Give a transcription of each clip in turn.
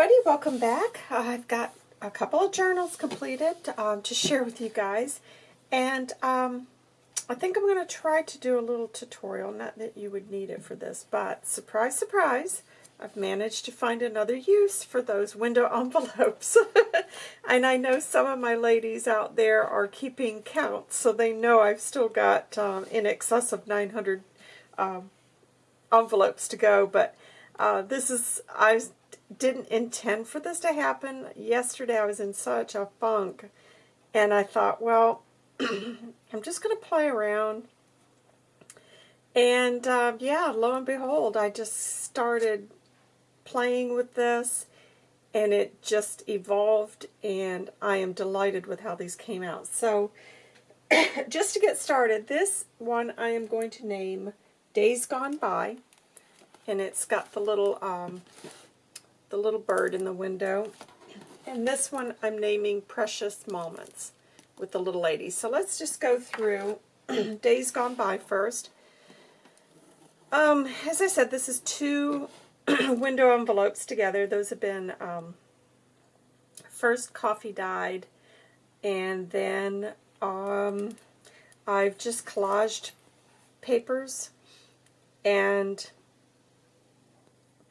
everybody, welcome back. Uh, I've got a couple of journals completed um, to share with you guys, and um, I think I'm going to try to do a little tutorial, not that you would need it for this, but surprise, surprise, I've managed to find another use for those window envelopes. and I know some of my ladies out there are keeping count, so they know I've still got um, in excess of 900 um, envelopes to go, but uh, this is, I didn't intend for this to happen. Yesterday I was in such a funk, and I thought, well, I'm just going to play around. And uh, yeah, lo and behold, I just started playing with this, and it just evolved, and I am delighted with how these came out. So, just to get started, this one I am going to name Days Gone By, and it's got the little um, the little bird in the window. And this one I'm naming Precious Moments with the little lady. So let's just go through Days Gone By first. Um, as I said, this is two window envelopes together. Those have been um, first Coffee Dyed, and then um, I've just collaged papers and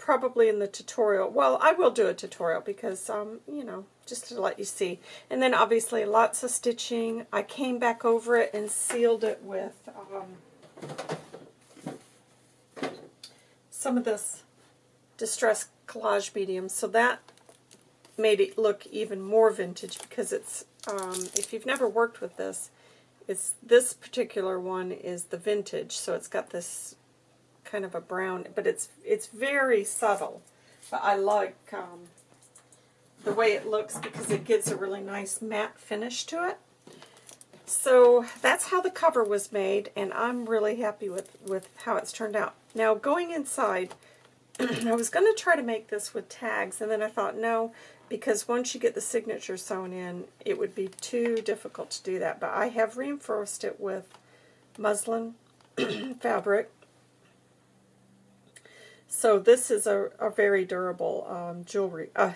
probably in the tutorial. Well, I will do a tutorial because, um, you know, just to let you see. And then obviously lots of stitching. I came back over it and sealed it with um, some of this distress collage medium. So that made it look even more vintage because it's, um, if you've never worked with this, it's this particular one is the vintage. So it's got this kind of a brown, but it's it's very subtle. But I like um, the way it looks because it gives a really nice matte finish to it. So that's how the cover was made, and I'm really happy with, with how it's turned out. Now, going inside, I was going to try to make this with tags, and then I thought, no, because once you get the signature sewn in, it would be too difficult to do that. But I have reinforced it with muslin fabric, so this is a, a very durable um, jewelry uh,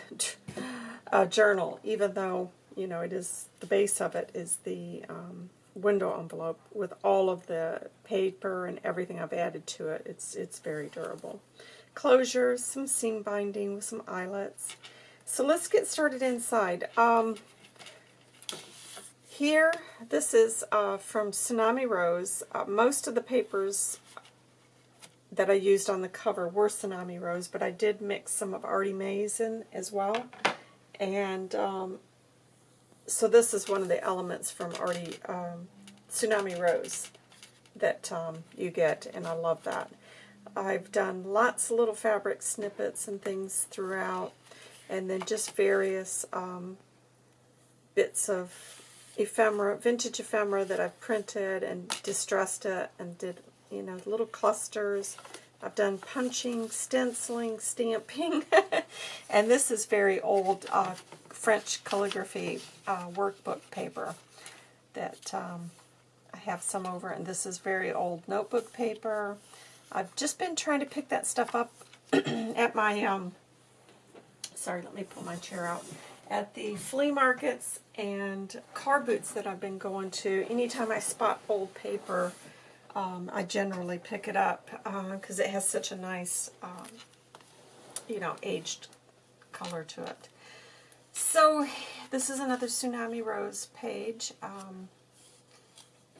uh, journal, even though you know it is the base of it is the um, window envelope with all of the paper and everything I've added to it. It's it's very durable. Closures, some seam binding with some eyelets. So let's get started inside. Um, here, this is uh, from Tsunami Rose. Uh, most of the papers that I used on the cover were Tsunami Rose, but I did mix some of Artie Mae's in as well. And um, so this is one of the elements from Artie um, Tsunami Rose that um, you get, and I love that. I've done lots of little fabric snippets and things throughout, and then just various um, bits of ephemera, vintage ephemera that I've printed and distressed it and did you know, little clusters. I've done punching, stenciling, stamping, and this is very old uh, French calligraphy uh, workbook paper that um, I have some over, and this is very old notebook paper. I've just been trying to pick that stuff up at my, um, sorry, let me pull my chair out, at the flea markets and car boots that I've been going to. Anytime I spot old paper, um, I generally pick it up because uh, it has such a nice, um, you know, aged color to it. So this is another Tsunami Rose page. Um,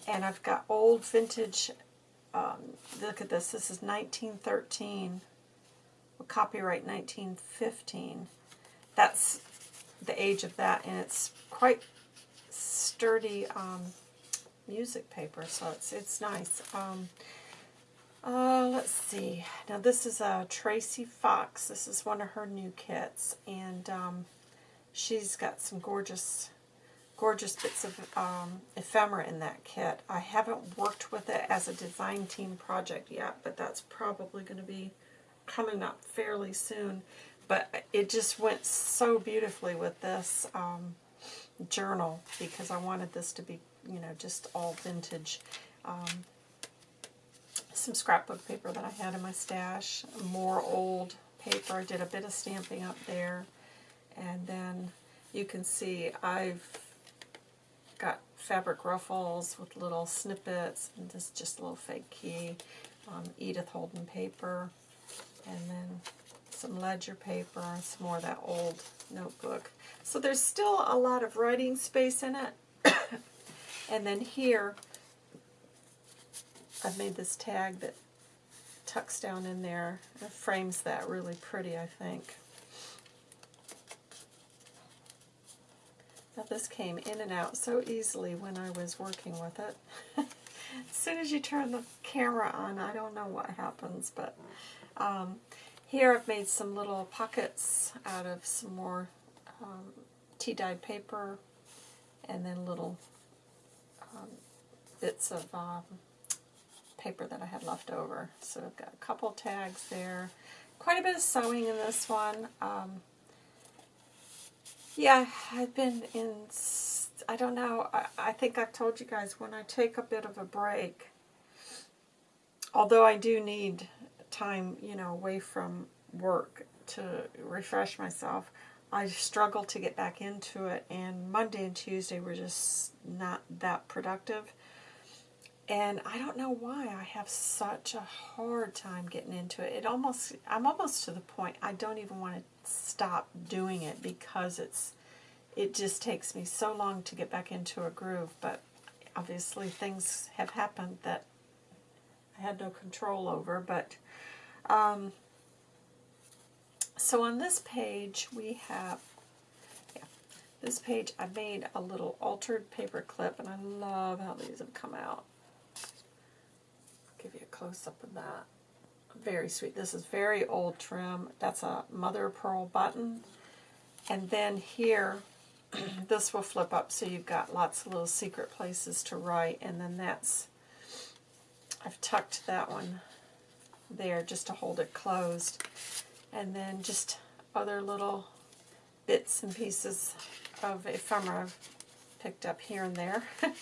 and I've got old vintage, um, look at this, this is 1913, copyright 1915. That's the age of that, and it's quite sturdy um, music paper, so it's it's nice. Um, uh, let's see. Now this is a uh, Tracy Fox. This is one of her new kits, and um, she's got some gorgeous, gorgeous bits of um, ephemera in that kit. I haven't worked with it as a design team project yet, but that's probably going to be coming up fairly soon. But it just went so beautifully with this um, journal because I wanted this to be you know, just all vintage. Um, some scrapbook paper that I had in my stash, more old paper. I did a bit of stamping up there. And then you can see I've got fabric ruffles with little snippets, and this is just a little fake key, um, Edith Holden paper, and then some ledger paper, some more of that old notebook. So there's still a lot of writing space in it. And then here, I've made this tag that tucks down in there. It frames that really pretty, I think. Now this came in and out so easily when I was working with it. as soon as you turn the camera on, I don't know what happens, but um, here I've made some little pockets out of some more um, tea-dyed paper and then little um, bits of um, paper that I had left over. So I've got a couple tags there. Quite a bit of sewing in this one. Um, yeah, I've been in, I don't know, I, I think I've told you guys, when I take a bit of a break, although I do need time, you know, away from work to refresh myself, I struggle to get back into it, and Monday and Tuesday were just not that productive. And I don't know why I have such a hard time getting into it. It almost, I'm almost to the point I don't even want to stop doing it because it's, it just takes me so long to get back into a groove. But obviously things have happened that I had no control over. But um, so on this page we have yeah, this page I made a little altered paper clip and I love how these have come out give you a close-up of that. Very sweet. This is very old trim. That's a mother pearl button. And then here, this will flip up so you've got lots of little secret places to write. And then that's, I've tucked that one there just to hold it closed. And then just other little bits and pieces of ephemera I've picked up here and there.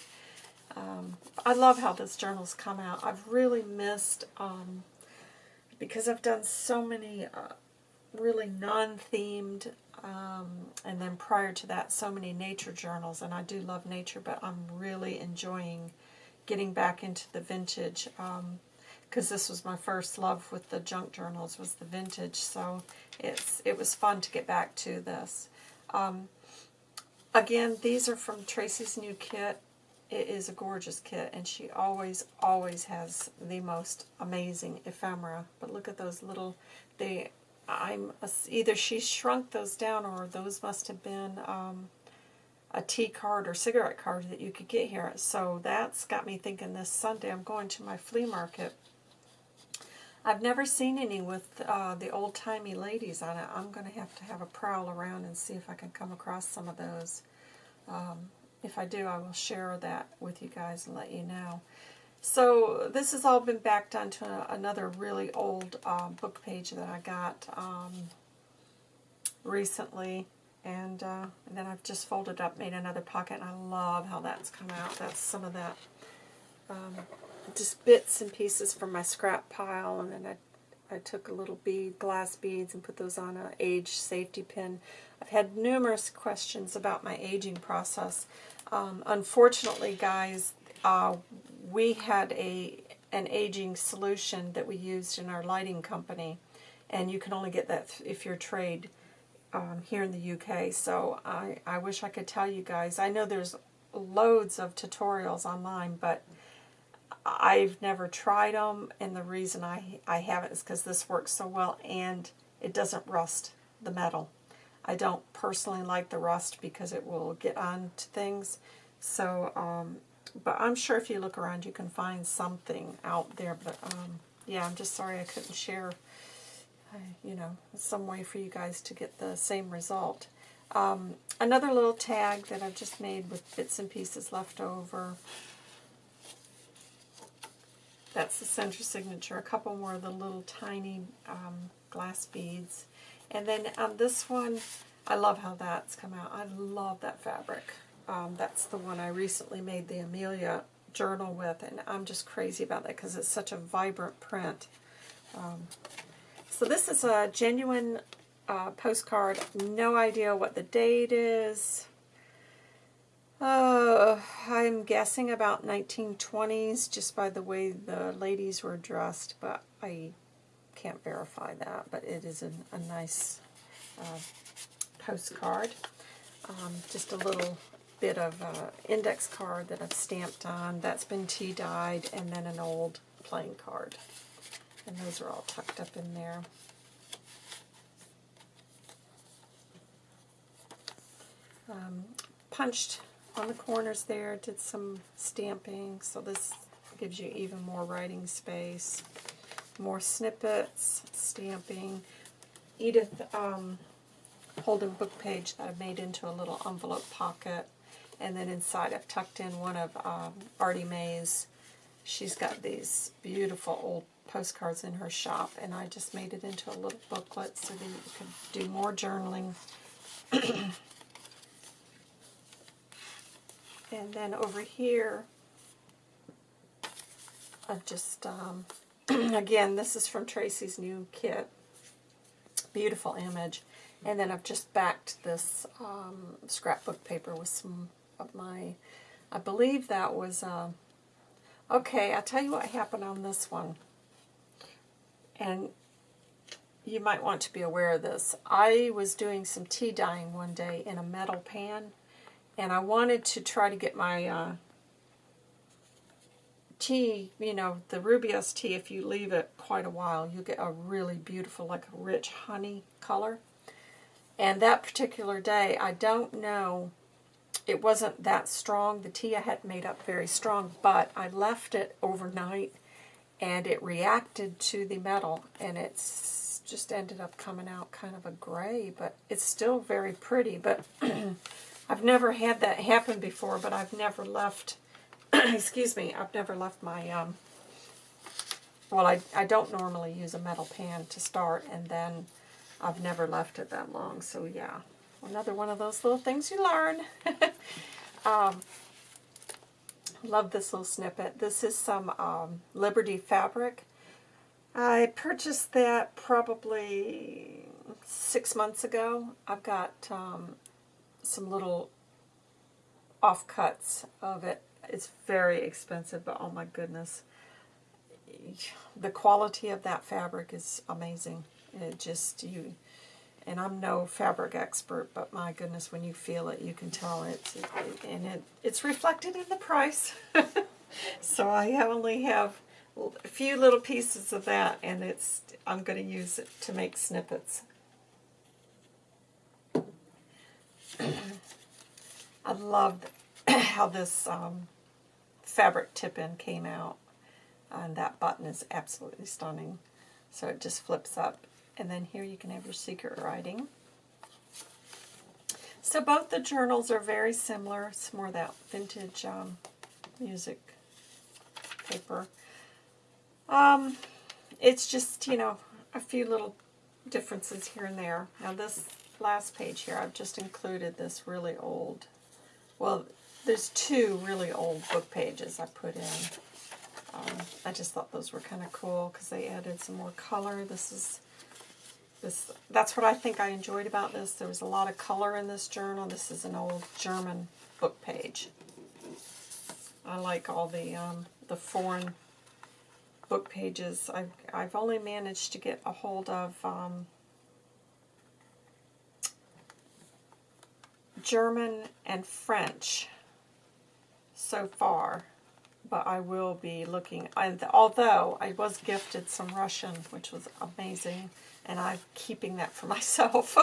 Um, I love how this journal's come out. I've really missed, um, because I've done so many uh, really non-themed, um, and then prior to that, so many nature journals, and I do love nature, but I'm really enjoying getting back into the vintage, because this was my first love with the junk journals, was the vintage, so it's it was fun to get back to this. Um, again, these are from Tracy's new kit. It is a gorgeous kit, and she always, always has the most amazing ephemera. But look at those little, they, I'm either she shrunk those down, or those must have been um, a tea card or cigarette card that you could get here. So that's got me thinking this Sunday I'm going to my flea market. I've never seen any with uh, the old-timey ladies on it. I'm going to have to have a prowl around and see if I can come across some of those. Um, if I do, I will share that with you guys and let you know. So this has all been backed onto another really old uh, book page that I got um, recently. And, uh, and, then I've just folded up, made another pocket, and I love how that's come out. That's some of that, um, just bits and pieces from my scrap pile, and then I, I took a little bead, glass beads, and put those on a age safety pin. I've had numerous questions about my aging process. Um, unfortunately, guys, uh, we had a an aging solution that we used in our lighting company, and you can only get that if you're trade um, here in the UK. So I, I wish I could tell you guys. I know there's loads of tutorials online, but I've never tried them, and the reason I, I haven't is because this works so well, and it doesn't rust the metal. I don't personally like the rust because it will get on to things. So, um, but I'm sure if you look around you can find something out there. But um, yeah, I'm just sorry I couldn't share, uh, you know, some way for you guys to get the same result. Um, another little tag that I've just made with bits and pieces left over. That's the center signature. A couple more of the little tiny um, glass beads. And then on this one, I love how that's come out. I love that fabric. Um, that's the one I recently made the Amelia journal with, and I'm just crazy about that because it's such a vibrant print. Um, so this is a genuine uh, postcard. No idea what the date is. Uh, I'm guessing about 1920s just by the way the ladies were dressed, but I can't verify that. But it is a, a nice uh, postcard. Um, just a little bit of uh, index card that I've stamped on. That's been tea dyed, and then an old playing card. And those are all tucked up in there. Um, punched on the corners there, did some stamping, so this gives you even more writing space. More snippets, stamping. Edith um, Holden book page that I've made into a little envelope pocket. And then inside I've tucked in one of um, Artie Mae's. She's got these beautiful old postcards in her shop, and I just made it into a little booklet so that you could do more journaling. and then over here, I've just, um, again, this is from Tracy's new kit. Beautiful image. And then I've just backed this um, scrapbook paper with some of my, I believe that was, uh, okay, I'll tell you what happened on this one. And you might want to be aware of this. I was doing some tea dyeing one day in a metal pan, and I wanted to try to get my uh, tea, you know, the Rooibos tea, if you leave it quite a while, you get a really beautiful, like a rich honey color. And that particular day, I don't know, it wasn't that strong. The tea I had made up very strong, but I left it overnight and it reacted to the metal and it's just ended up coming out kind of a gray, but it's still very pretty. But I've never had that happen before, but I've never left, excuse me, I've never left my, um, well, I, I don't normally use a metal pan to start, and then I've never left it that long, so yeah. Another one of those little things you learn. um, love this little snippet. This is some um, Liberty fabric. I purchased that probably six months ago. I've got um, some little offcuts of it. It's very expensive, but oh my goodness. The quality of that fabric is amazing. It just, you, and I'm no fabric expert, but my goodness, when you feel it, you can tell it's, it, and it, it's reflected in the price. so I only have a few little pieces of that, and it's, I'm going to use it to make snippets. I love how this um, fabric tip-in came out, and that button is absolutely stunning. So it just flips up and then here you can have your secret writing. So both the journals are very similar. It's more that vintage um, music paper. Um, it's just, you know, a few little differences here and there. Now this last page here, I've just included this really old, well, there's two really old book pages I put in. Um, I just thought those were kind of cool because they added some more color. This is this, that's what I think I enjoyed about this. There was a lot of color in this journal. This is an old German book page. I like all the um, the foreign book pages. I've, I've only managed to get a hold of um, German and French so far, but I will be looking, I, although I was gifted some Russian, which was amazing and I'm keeping that for myself.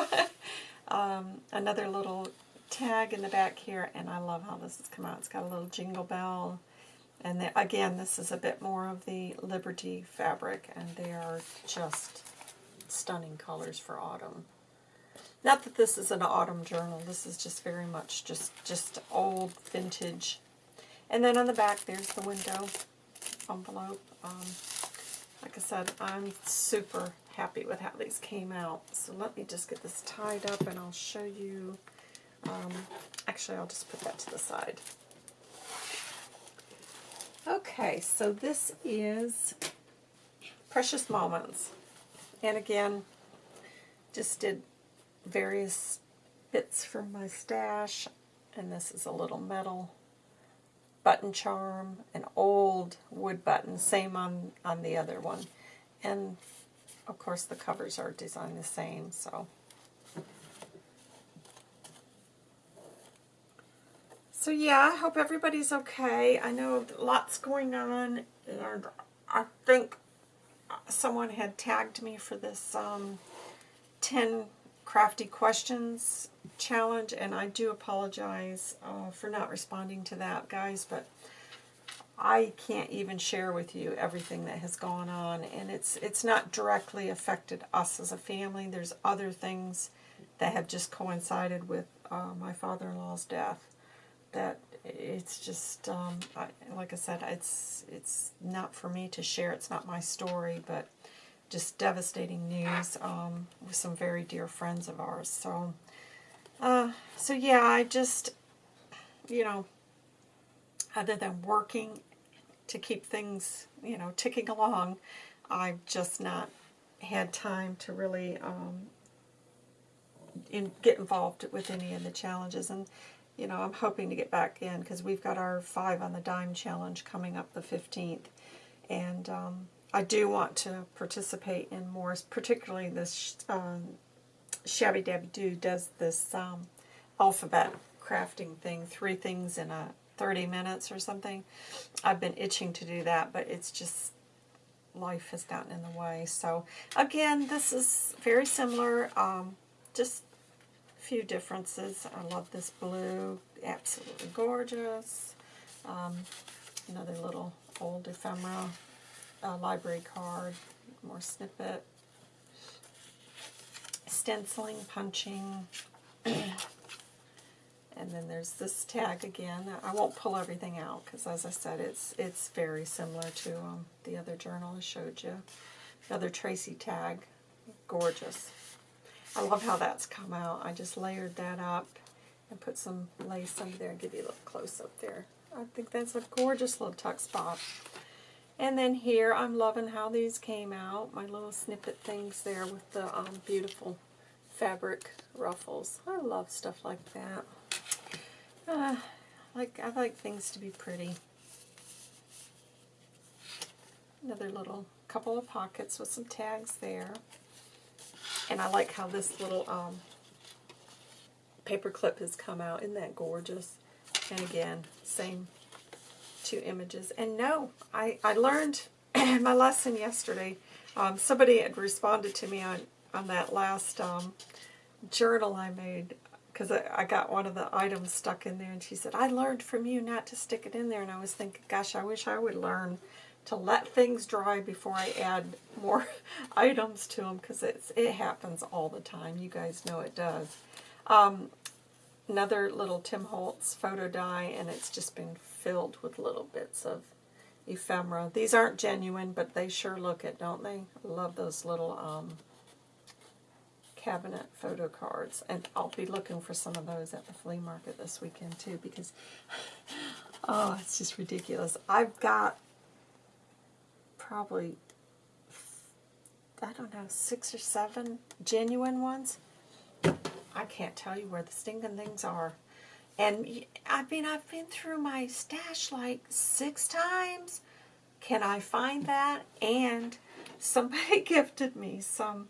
um, another little tag in the back here, and I love how this has come out. It's got a little jingle bell. And again, this is a bit more of the Liberty fabric, and they are just stunning colors for autumn. Not that this is an autumn journal. This is just very much just, just old vintage. And then on the back, there's the window envelope. Um, like I said, I'm super happy with how these came out. So let me just get this tied up and I'll show you. Um, actually, I'll just put that to the side. Okay, so this is Precious Moments. And again, just did various bits from my stash. And this is a little metal button charm, an old wood button, same on, on the other one. And of course the covers are designed the same, so. So yeah, I hope everybody's okay. I know lots going on, and I think someone had tagged me for this um, 10 crafty questions challenge, and I do apologize uh, for not responding to that, guys, but I can't even share with you everything that has gone on, and it's it's not directly affected us as a family. There's other things that have just coincided with uh, my father-in-law's death that it's just um, I, like I said, it's it's not for me to share. It's not my story, but just devastating news um, with some very dear friends of ours. So, uh, so yeah, I just you know, other than working to keep things you know ticking along, I've just not had time to really um, in, get involved with any of the challenges and you know, I'm hoping to get back in because we've got our five on the dime challenge coming up the 15th. And um, I do want to participate in more, particularly this um, Shabby Dabby Doo does this um, alphabet crafting thing, three things in a 30 minutes or something. I've been itching to do that, but it's just life has gotten in the way. So again, this is very similar, um, just few differences. I love this blue, absolutely gorgeous. Um, another little old ephemera uh, library card, more snippet. Stenciling, punching. and then there's this tag again. I won't pull everything out because, as I said, it's it's very similar to um, the other journal I showed you. The other Tracy tag, gorgeous. I love how that's come out. I just layered that up and put some lace under there and give you a little close up there. I think that's a gorgeous little tuck spot. And then here, I'm loving how these came out. My little snippet things there with the um, beautiful fabric ruffles. I love stuff like that. Uh, like I like things to be pretty. Another little couple of pockets with some tags there. And I like how this little um, paper clip has come out. Isn't that gorgeous? And again, same two images. And no, I, I learned my lesson yesterday. Um, somebody had responded to me on, on that last um, journal I made because I, I got one of the items stuck in there and she said, I learned from you not to stick it in there. And I was thinking, gosh, I wish I would learn to let things dry before I add more items to them because it's it happens all the time. You guys know it does. Um, another little Tim Holtz photo die and it's just been filled with little bits of ephemera. These aren't genuine, but they sure look it, don't they? I love those little um, cabinet photo cards. And I'll be looking for some of those at the flea market this weekend too because, oh, it's just ridiculous. I've got probably, I don't know, six or seven genuine ones. I can't tell you where the stinking things are. And I mean, I've been through my stash like six times. Can I find that? And somebody gifted me some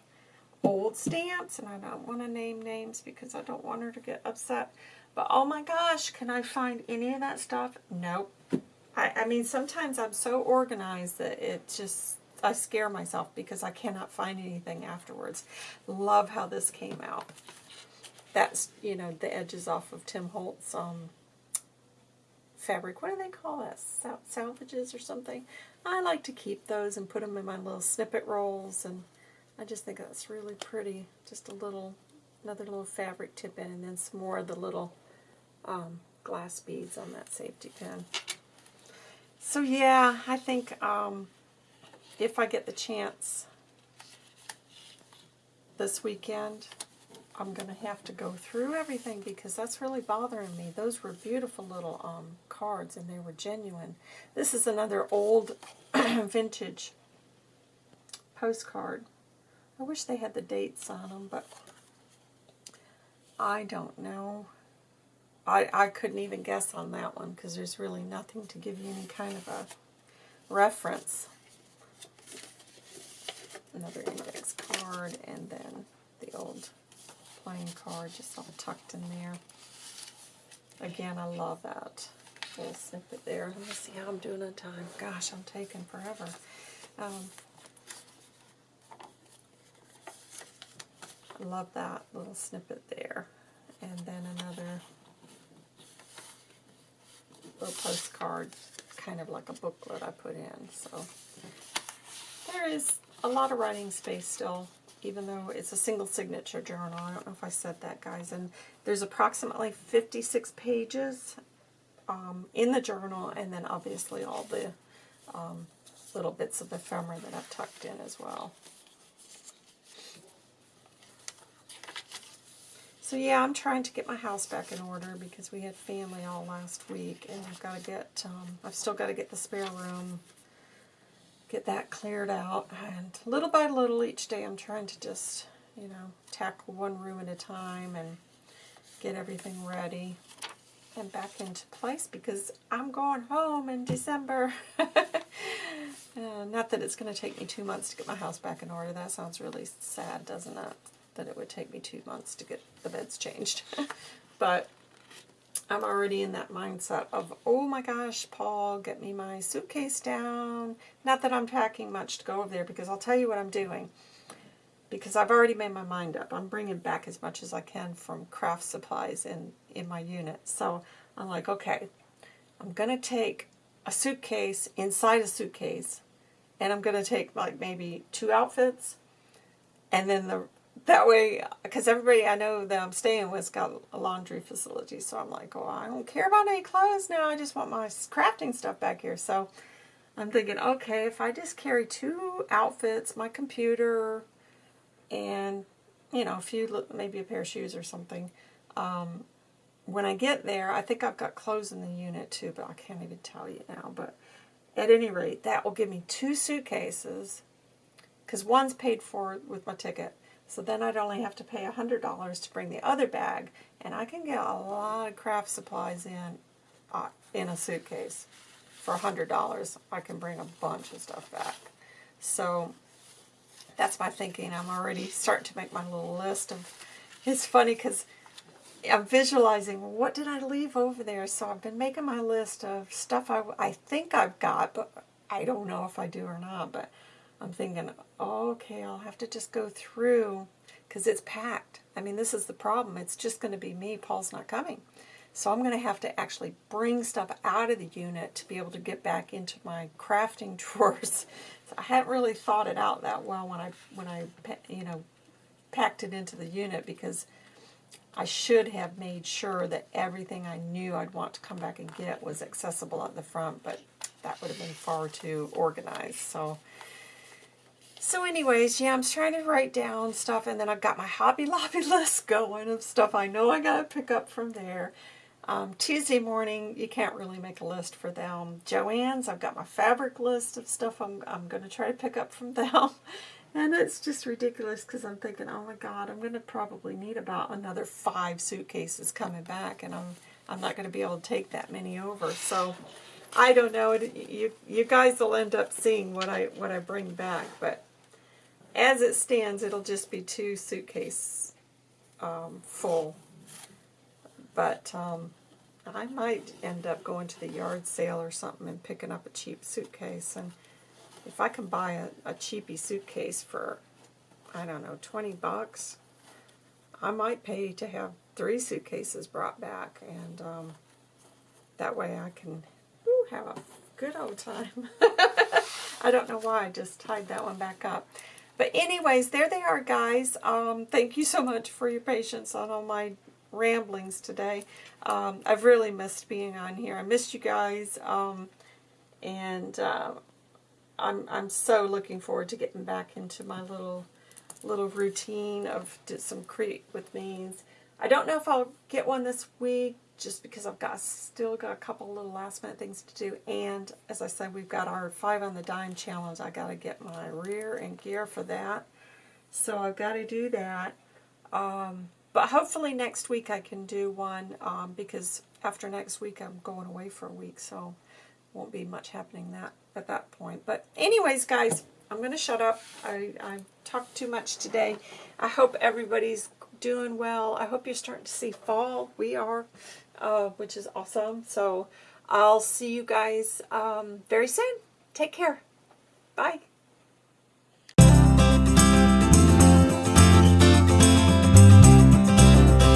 old stamps, and I don't want to name names because I don't want her to get upset. But oh my gosh, can I find any of that stuff? Nope. I, I mean, sometimes I'm so organized that it just, I scare myself because I cannot find anything afterwards. Love how this came out. That's, you know, the edges off of Tim Holtz um, fabric. What do they call that? Sal salvages or something? I like to keep those and put them in my little snippet rolls, and I just think that's really pretty. Just a little, another little fabric tip in, and then some more of the little um, glass beads on that safety pin. So yeah, I think um, if I get the chance this weekend, I'm going to have to go through everything because that's really bothering me. Those were beautiful little um, cards and they were genuine. This is another old vintage postcard. I wish they had the dates on them, but I don't know. I, I couldn't even guess on that one because there's really nothing to give you any kind of a reference. Another index card and then the old playing card just all tucked in there. Again, I love that little snippet there. Let me see how I'm doing on time. Gosh, I'm taking forever. Um, I love that little snippet there. And then another little postcard, kind of like a booklet I put in. So there is a lot of writing space still, even though it's a single signature journal. I don't know if I said that, guys. And there's approximately 56 pages um, in the journal, and then obviously all the um, little bits of ephemera that I've tucked in as well. So yeah, I'm trying to get my house back in order because we had family all last week, and I've got to get, um, I've still got to get the spare room, get that cleared out, and little by little each day I'm trying to just, you know, tackle one room at a time and get everything ready and back into place because I'm going home in December. uh, not that it's going to take me two months to get my house back in order. That sounds really sad, doesn't it? That it would take me two months to get the beds changed. but I'm already in that mindset of, oh my gosh, Paul, get me my suitcase down. Not that I'm packing much to go over there because I'll tell you what I'm doing. Because I've already made my mind up. I'm bringing back as much as I can from craft supplies in, in my unit. So I'm like, okay, I'm going to take a suitcase inside a suitcase and I'm going to take like maybe two outfits and then the that way, because everybody I know that I'm staying with's got a laundry facility, so I'm like, oh, I don't care about any clothes now. I just want my crafting stuff back here. So I'm thinking, okay, if I just carry two outfits, my computer, and, you know, a few, maybe a pair of shoes or something, um, when I get there, I think I've got clothes in the unit too, but I can't even tell you now. But at any rate, that will give me two suitcases, because one's paid for with my ticket so then I'd only have to pay $100 to bring the other bag, and I can get a lot of craft supplies in uh, in a suitcase. For $100, I can bring a bunch of stuff back. So that's my thinking. I'm already starting to make my little list of, it's funny because I'm visualizing what did I leave over there. So I've been making my list of stuff I, I think I've got, but I don't know if I do or not. But I'm thinking, oh, okay, I'll have to just go through because it's packed. I mean, this is the problem. It's just going to be me. Paul's not coming. So I'm going to have to actually bring stuff out of the unit to be able to get back into my crafting drawers. So I hadn't really thought it out that well when I, when I, you know, packed it into the unit because I should have made sure that everything I knew I'd want to come back and get was accessible at the front, but that would have been far too organized. So so anyways, yeah, I'm trying to write down stuff, and then I've got my Hobby Lobby list going of stuff I know I got to pick up from there. Um, Tuesday morning, you can't really make a list for them. Joann's, I've got my fabric list of stuff I'm, I'm going to try to pick up from them. and it's just ridiculous because I'm thinking, oh my God, I'm going to probably need about another five suitcases coming back, and I'm, I'm not going to be able to take that many over. So I don't know. You, you guys will end up seeing what I, what I bring back, but as it stands, it'll just be two suitcase um, full. But um, I might end up going to the yard sale or something and picking up a cheap suitcase. And if I can buy a, a cheapy suitcase for, I don't know, 20 bucks, I might pay to have three suitcases brought back. And um, that way I can have a good old time. I don't know why I just tied that one back up. But anyways, there they are, guys. Um, thank you so much for your patience on all my ramblings today. Um, I've really missed being on here. I missed you guys. Um, and uh, I'm, I'm so looking forward to getting back into my little little routine of some Create with me's. I don't know if I'll get one this week just because I've got still got a couple little last minute things to do. And as I said, we've got our five on the dime challenge. I got to get my rear and gear for that. So I've got to do that. Um, but hopefully next week I can do one um, because after next week I'm going away for a week, so won't be much happening that at that point. But anyways, guys, I'm going to shut up. I, I talked too much today. I hope everybody's doing well. I hope you're starting to see fall. We are, uh, which is awesome. So I'll see you guys um, very soon. Take care. Bye.